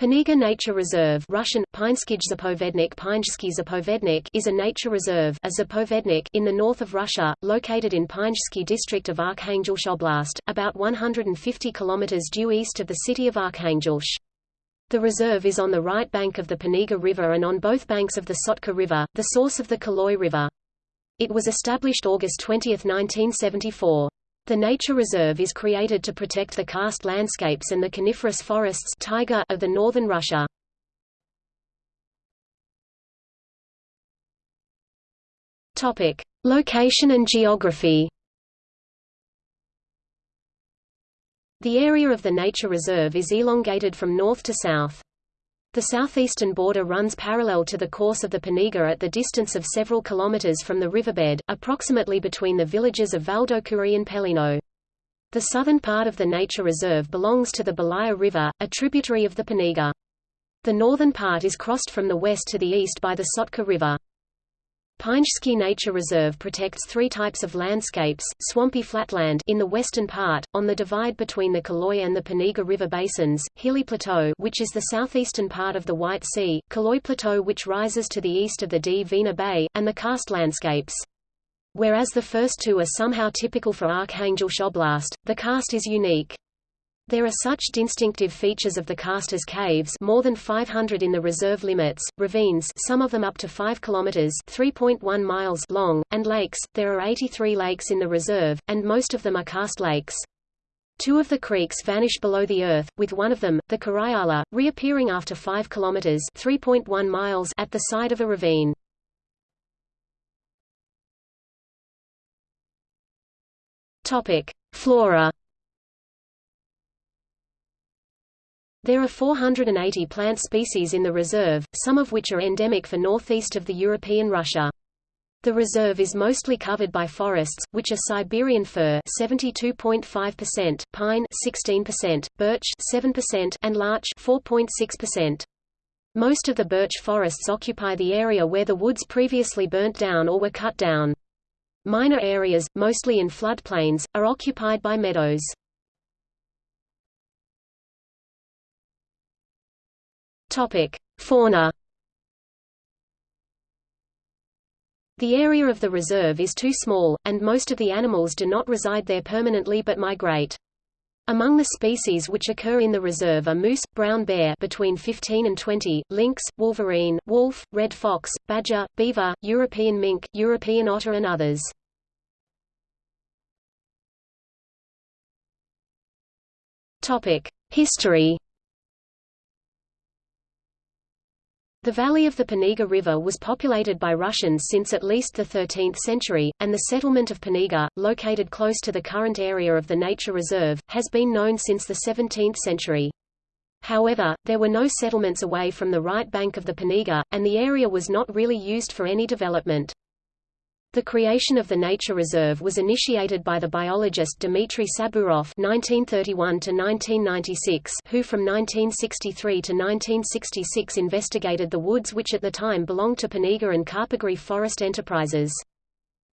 Pinega Nature Reserve Russian, Zapovednik Zapovednik is a nature reserve a Zapovednik in the north of Russia, located in Pinezhsky district of Arkhangelsk Oblast, about 150 kilometers due east of the city of Arkhangelsk. The reserve is on the right bank of the Pinega River and on both banks of the Sotka River, the source of the Kuloy River. It was established August 20, 1974. The nature reserve is created to protect the karst landscapes and the coniferous forests taiga of the northern Russia. Topic: Location and geography. The area of the nature reserve is elongated from north to south. The southeastern border runs parallel to the course of the Pinega at the distance of several kilometers from the riverbed, approximately between the villages of Valdokuri and Pelino. The southern part of the nature reserve belongs to the Belaya River, a tributary of the Pinega. The northern part is crossed from the west to the east by the Sotka River. Pinezhsky Nature Reserve protects three types of landscapes, swampy flatland in the western part, on the divide between the Kuloy and the Pinega River basins, Hilly Plateau which is the southeastern part of the White Sea, Kuloy Plateau which rises to the east of the Dvina Bay, and the karst landscapes. Whereas the first two are somehow typical for Arkhangelsk Oblast, the karst is unique. There are such distinctive features of the karst as caves more than 500 in the reserve limits, ravines some of them up to 5 kilometers 3.1 miles long, and lakes. There are 83 lakes in the reserve, and most of them are karst lakes. Two of the creeks vanish below the earth, with one of them, the Karayala, reappearing after 5 kilometers 3.1 miles at the side of a ravine. Topic: Flora There are 480 plant species in the reserve, some of which are endemic for northeast of the European Russia. The reserve is mostly covered by forests, which are Siberian fir 72.5%, pine 16%, birch 7%, and larch 4.6%. Most of the birch forests occupy the area where the woods previously burnt down or were cut down. Minor areas, mostly in floodplains, are occupied by meadows. Topic: Fauna. The area of the reserve is too small, and most of the animals do not reside there permanently but migrate. Among the species which occur in the reserve are moose, brown bear between 15 and 20, lynx, wolverine, wolf, red fox, badger, beaver, European mink, European otter and others. Topic: History The valley of the Pinega River was populated by Russians since at least the 13th century, and the settlement of Pinega, located close to the current area of the nature reserve, has been known since the 17th century. However, there were no settlements away from the right bank of the Pinega, and the area was not really used for any development. The creation of the nature reserve was initiated by the biologist Dmitry Saburov (1931–1996), who from 1963 to 1966 investigated the woods which at the time belonged to Pinega and Karpogory Forest Enterprises.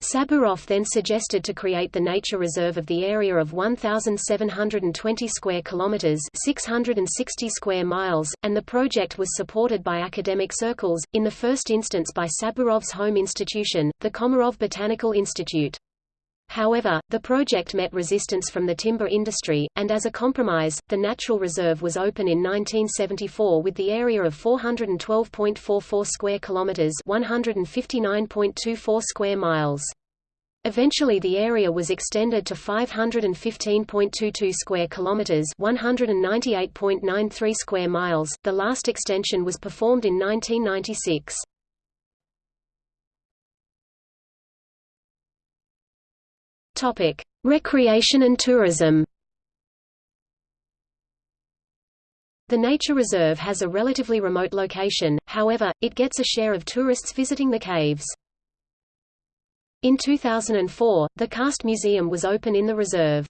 Saburov then suggested to create the nature reserve of the area of 1720 square kilometers, 660 square miles, and the project was supported by academic circles, in the first instance by Saburov's home institution, the Komarov Botanical Institute. However, the project met resistance from the timber industry, and as a compromise, the natural reserve was open in 1974 with the area of 412.44 square kilometers, 159.24 square miles. Eventually the area was extended to 515.22 square kilometers, 198.93 square miles. The last extension was performed in 1996. Topic: Recreation and tourism. The nature reserve has a relatively remote location, however, it gets a share of tourists visiting the caves. In 2004, the Karst Museum was open in the reserve.